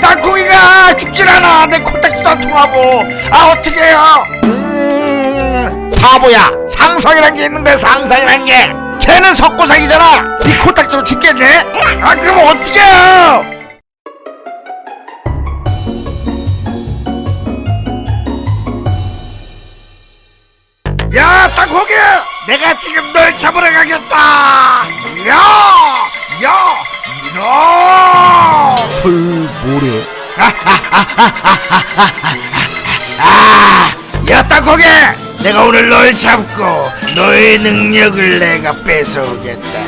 땅콩이가 죽질 않아. 내 코딱지도 안 통하고. 아 어떡해요? 음, 바보야. 상상이란 게 있는 거야 상상이란 게. 걔는 석고상이잖아. 이 코딱지로 죽겠네? 아 그럼 어떡해요? 야 땅콩이 내가 지금 널 잡으러 가겠다. 야야 이놈 헐 뭐래? 아, 야 땅콩이 내가 오늘 널 잡고 너의 능력을 내가 뺏어오겠다.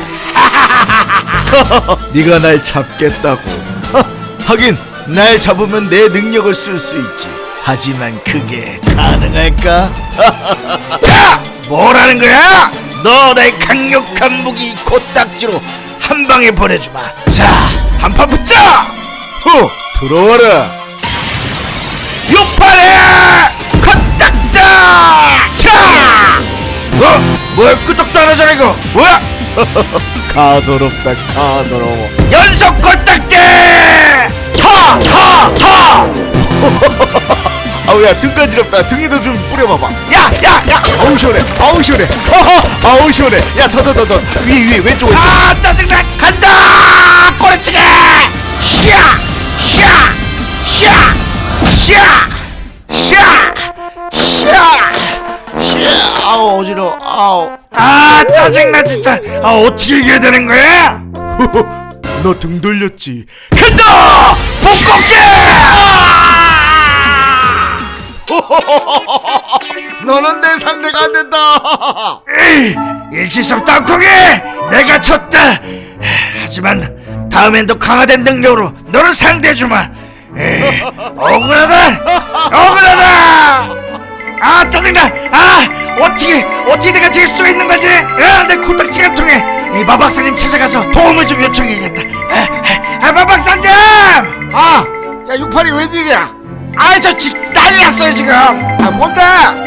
네가 날 잡겠다고. 허, 하긴 날 잡으면 내 능력을 쓸 수 있지. 하지만 그게 가능할까? 야! 뭐라는 거야? 너 내 강력한 무기 코딱지로 한 방에 보내주마. 자 한 판 붙자 후 들어와라. 육팔에 코딱자! 자 어? 뭐야 끄떡도 안 하잖아 이거. 뭐야? 가소롭다 가소로워. 연속 코딱지 타타타 아우야 등 간지럽다. 등에도 좀 뿌려봐봐. 야야야! 아우 시원해. 아우 시원해. 허허 아우 시원해. 야더 더 더더. 위에 위에 왼쪽 왼쪽 아 짜증나. 간다! 꼬리치기 아 짜증나 진짜. 아 어떻게 이겨야 되는 거야? 너 등 돌렸지. 간다! 복꺾기! 너는 내 상대가 안 된다. 에이, 일치성 땅콩이 내가 쳤다. 하지만 다음엔 더 강화된 능력으로 너를 상대해주마. 에이, 억울하다. 억울하다. 아 짜증나. 아 어떻게 어떻게 내가 질 수 있는 거지? 아, 내 코딱지가 통해 이 마박사님 찾아가서 도움을 좀 요청해야겠다. 아, 아 마박사님! 아 야 육팔이 웬일이야? 아저 난리 났어요 지금. 아 뭔데?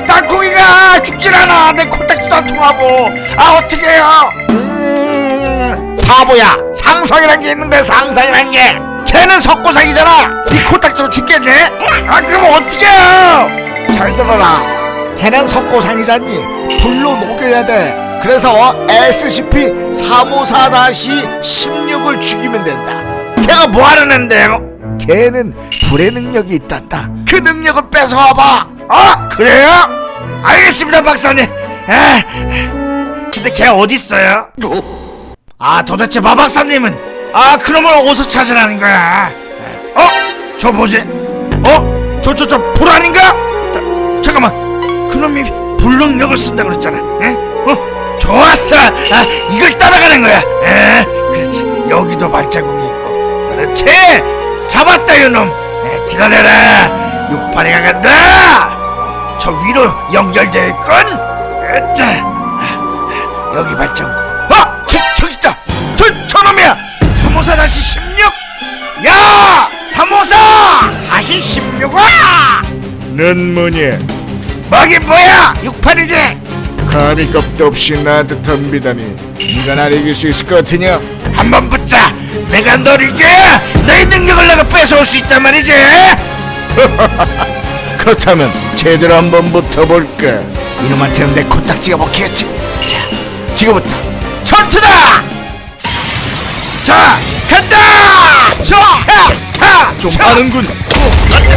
땅콩이가 죽질 않아. 내 코딱지도 안 통하고. 아 어떡해요? 음, 바보야. 상상이란 게 있는 거야 상상이란 게. 걔는 석고상이잖아. 이 코딱지로 죽겠네? 아 그럼 어떡해요? 잘 들어라 걔는 석고상이잖니 불로 녹여야 돼 그래서 SCP-354-16을 죽이면 된다 걔가 뭐하는 앤데요? 걔는 불의 능력이 있단다 그 능력을 뺏어와봐 어? 그래요? 알겠습니다 박사님 에, 근데 걔 어딨어요? 아 도대체 마 박사님은 아 그놈을 어디서 찾으라는 거야 어? 저 뭐지? 어? 저 저 저 불 아닌가? 불능력을 쓴다 그랬잖아. 에? 어? 좋았어. 아 이걸 따라가는 거야. 에? 그렇지. 여기도 발자국이 있고. 그렇지. 잡았다 이놈. 에, 기다려라. 육파리가 간다. 저 위로 연결될 건 자, 여기 발자국. 아! 저, 저기 있다. 저, 저놈이야. 354 다시 16 야! 354 다시 16와! 넌 뭐냐 먹이 뭐야? 68이지? 감히 겁도 없이 나한테 덤비다니. 네가 날 이길 수 있을 것 같으냐? 한번 붙자. 내가 널 이겨야 너의 능력을 내가 뺏어올 수 있단 말이지. 그렇다면 제대로 한번 붙어볼까? 이놈한테는 내 코딱지가 먹히겠지. 자 지금부터 전투다! 자 간다! 자하좀 좀 빠른군.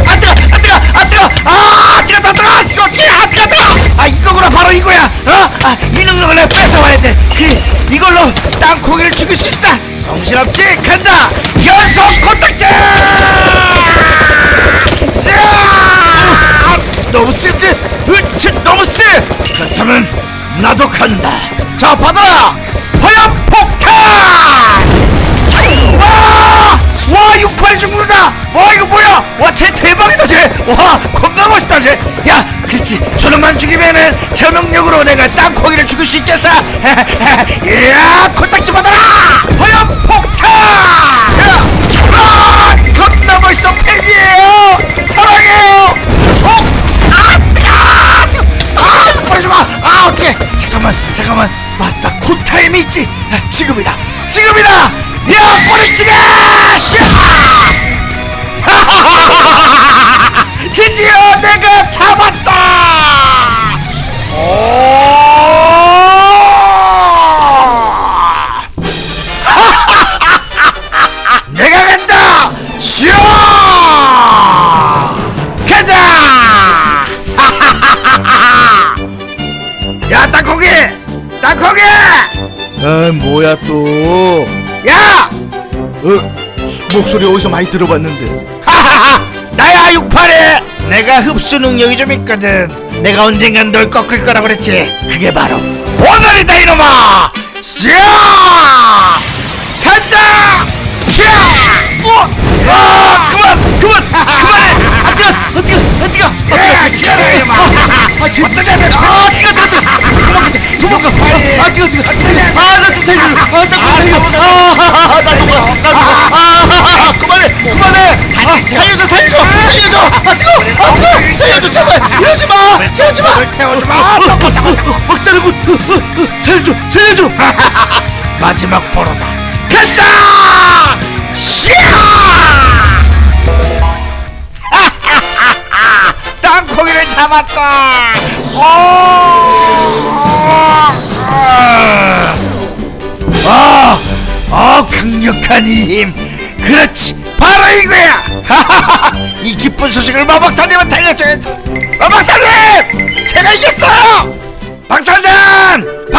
아 뜨거 아 뜨거 아 뜨거 아 아 뜨거 이거 어떻게 아 뜨거 뜨거 아 이거구나 바로 이거야. 어 아 이 능력을 내가 뺏어와야 돼그 이걸로 땅콩이를 죽일 수 있어. 정신없지? 간다! 연속 코딱지! 자! 너무 센데 으치 너무 세 그렇다면 나도 간다. 자 받아라 그렇지 저놈만 죽이면은 저명력으로 내가 땅콩이를 죽일 수 있겠어! 이야 코딱지 받아라! 화염 폭탄! 야! 아! 겁나 멋있어 팬이에요! 사랑해요! 속! 아 뜨거! 아 육팔이 죽어! 아 어떡해! 잠깐만 잠깐만 맞다 굿타임이 있지! 아, 지금이다! 지금이다! 야 꼬리찌개! 샤! 드디어 내가 잡았다! 오! 내가 간다! 슈! 간다! 야, 땅콩이! 땅콩이! 아, 뭐야 또? 야! 어, 목소리 어디서 많이 들어봤는데? 나야 육팔이 내가 흡수 능력이 좀 있거든. 내가 언젠간 널 꺾을 거라 그랬지. 그게 바로 오늘이다 이놈아! 샤 간다! 샤 어! 아 그만! 그만! 그만해! 아! 아아 뜨거 아 뜨거 기다려 이놈아. 아 지금 어떻게 해 아, 뜨거 뜨거 뜨거 도망가자 도망가. 아 뜨거 뜨거 아나좀 살려줘 아나 이러지 마 태우지 마 막다르군 살려줘 살려줘 마지막 보러다 간다 샤 땅콩이를 잡았다 오! 아, 어, 강력한 이 힘. 그렇지, 바로 이거야. 이 기쁜 소식을 마박사님한테 알려줘야지.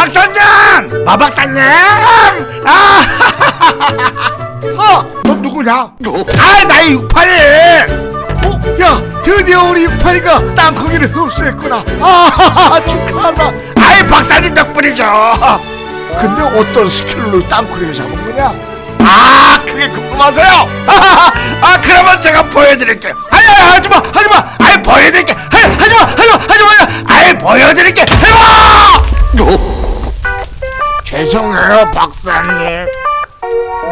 박사님, 박사님, 마박사님. 아, 어, 너 누구냐? 아, 나의 육팔이. 어, 야, 드디어 우리 육팔이가 땅콩이를 흡수했구나. 아, 축하한다. 아이, 박사님 덕분이죠. 근데 어떤 스킬로 땅콩이를 잡은 거냐? 아, 그게 궁금하세요? 아, 그러면 제가 보여드릴게요. 아니, 하지마, 박사님.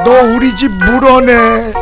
너 우리 집 물어내.